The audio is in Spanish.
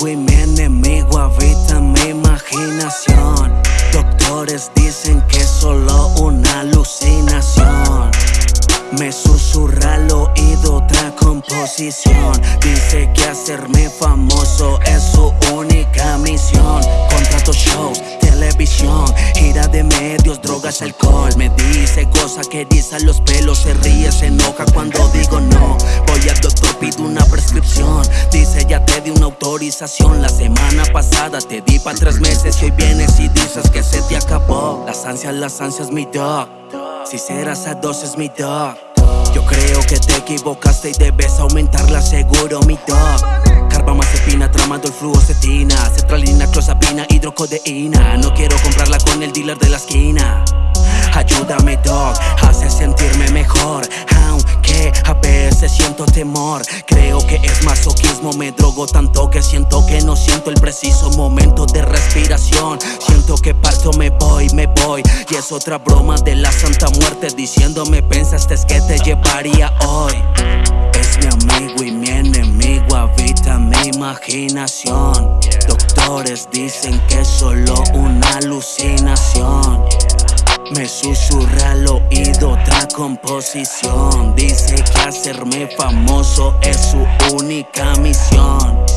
amigo y mi enemigo habitan mi imaginación. Doctores dicen que es solo una alucinación. Me susurra al oído otra composición. Dice que hacerme famoso es su única misión. Contrato shows, televisión, gira de medios, drogas, alcohol. Me dice cosas que dicen los pelos. La semana pasada te di pa' tres meses Y hoy vienes y dices que se te acabó. Las ansias, las ansias, mi dog Si serás a dos es mi dog Yo creo que te equivocaste y debes aumentarla seguro mi dog Carbamazepina tramando el fluocetina Cetralina, clozapina, hidrocodeína. No quiero comprarla con el dealer de la esquina. Ayúdame dog, hace sentirme mejor A veces siento temor Creo que es masoquismo, me drogo tanto que siento que no siento el preciso momento de respiración. Siento que parto, me voy, me voy Y es otra broma de la santa muerte Diciéndome pensaste que te llevaría hoy Es mi amigo y mi enemigo, habita mi imaginación. Doctores dicen que es solo una alucinación me susurra al oído otra composición. Dice que hacerme famoso es su única misión